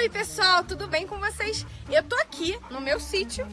Oi pessoal, tudo bem com vocês? Eu tô aqui no meu sítio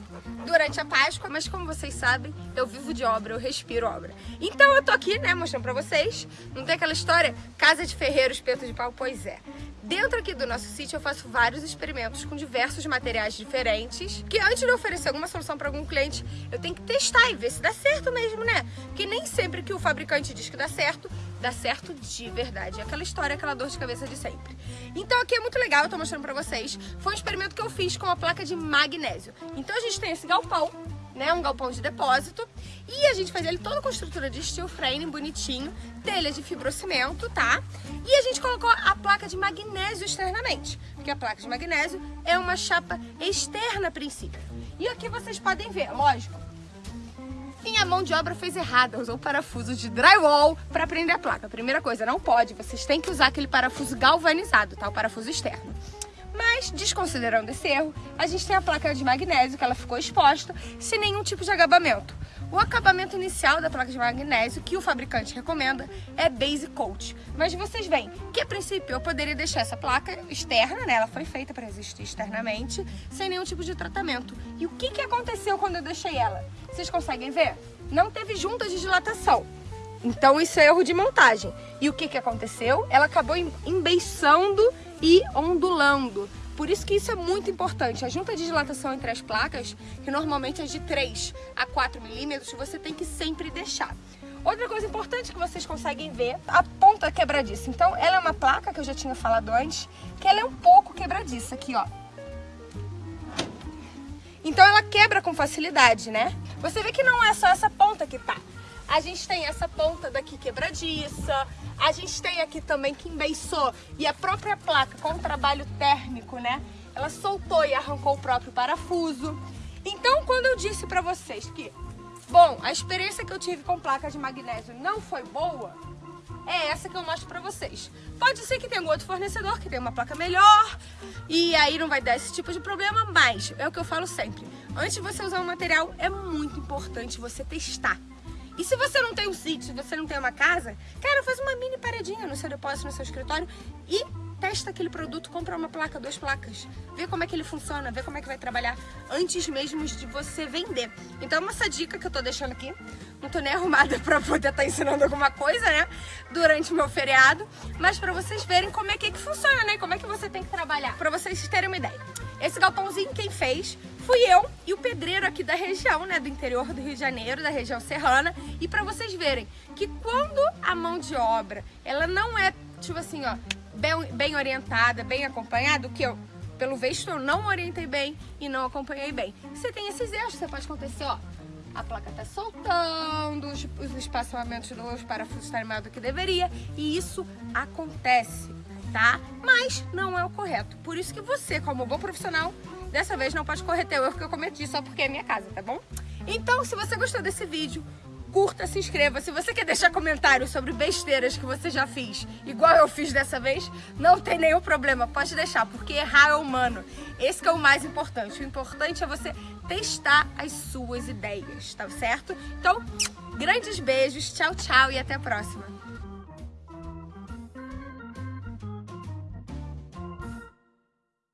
durante a Páscoa, mas como vocês sabem, eu vivo de obra, eu respiro obra. Então eu tô aqui, né, mostrando pra vocês, não tem aquela história, casa de ferreiro, espeto de pau? Pois é. Dentro aqui do nosso sítio eu faço vários experimentos com diversos materiais diferentes, que antes de oferecer alguma solução para algum cliente, eu tenho que testar e ver se dá certo mesmo, né? Porque nem sempre que o fabricante diz que dá certo, dá certo de verdade. É aquela história, aquela dor de cabeça de sempre. Então aqui é muito legal, eu tô mostrando pra vocês. Foi um experimento que eu fiz com a placa de magnésio. Então a gente tem esse galpão, né, um galpão de depósito, e a gente faz ele todo com estrutura de steel frame, bonitinho, telha de fibrocimento, tá? E a gente colocou a placa de magnésio externamente, porque a placa de magnésio é uma chapa externa a princípio. E aqui vocês podem ver, lógico, minha mão de obra fez errada, usou parafuso de drywall para prender a placa. Primeira coisa, não pode, vocês têm que usar aquele parafuso galvanizado, tá? O parafuso externo. Mas, desconsiderando esse erro, a gente tem a placa de magnésio, que ela ficou exposta, sem nenhum tipo de acabamento. O acabamento inicial da placa de magnésio que o fabricante recomenda é base coat. Mas vocês veem que a princípio eu poderia deixar essa placa externa, né? Ela foi feita para existir externamente, sem nenhum tipo de tratamento. E o que, que aconteceu quando eu deixei ela? Vocês conseguem ver? Não teve juntas de dilatação. Então isso é erro de montagem. E o que, que aconteceu? Ela acabou embeiçando e ondulando. Por isso que isso é muito importante. A junta de dilatação entre as placas, que normalmente é de 3 a 4 milímetros, você tem que sempre deixar. Outra coisa importante que vocês conseguem ver, a ponta quebradiça. Então, ela é uma placa que eu já tinha falado antes, que ela é um pouco quebradiça aqui, ó. Então ela quebra com facilidade, né? Você vê que não é só essa ponta que tá. A gente tem essa ponta daqui quebradiça, a gente tem aqui também que embeiçou e a própria placa com o trabalho térmico, né? Ela soltou e arrancou o próprio parafuso. Então, quando eu disse pra vocês que, bom, a experiência que eu tive com placa de magnésio não foi boa, é essa que eu mostro pra vocês. Pode ser que tenha um outro fornecedor que tenha uma placa melhor e aí não vai dar esse tipo de problema, mas é o que eu falo sempre. Antes de você usar um material, é muito importante você testar. E se você não tem um sítio, se você não tem uma casa, cara, faz uma mini paredinha no seu depósito, no seu escritório e testa aquele produto, compra uma placa, duas placas, vê como é que ele funciona, vê como é que vai trabalhar antes mesmo de você vender. Então, essa dica que eu tô deixando aqui, não tô nem arrumada pra poder estar tá ensinando alguma coisa, né, durante o meu feriado, mas pra vocês verem como é que, que funciona, né, como é que você tem que trabalhar, pra vocês terem uma ideia. Esse galpãozinho quem fez fui eu e o pedreiro aqui da região, né, do interior do Rio de Janeiro, da região serrana, e pra vocês verem que quando a mão de obra, ela não é, tipo assim, ó, bem, bem orientada, bem acompanhada, o que eu, pelo visto, eu não orientei bem e não acompanhei bem. Você tem esses erros, você pode acontecer, ó, a placa tá soltando, os, os espaçamentos dos parafusos estão tá do que deveria, e isso acontece tá? Mas não é o correto. Por isso que você, como bom profissional, dessa vez não pode correr o erro que eu cometi só porque é minha casa, tá bom? Então, se você gostou desse vídeo, curta, se inscreva. Se você quer deixar comentários sobre besteiras que você já fez, igual eu fiz dessa vez, não tem nenhum problema, pode deixar, porque errar é humano. Esse é o mais importante. O importante é você testar as suas ideias, tá certo? Então, grandes beijos, tchau, tchau e até a próxima.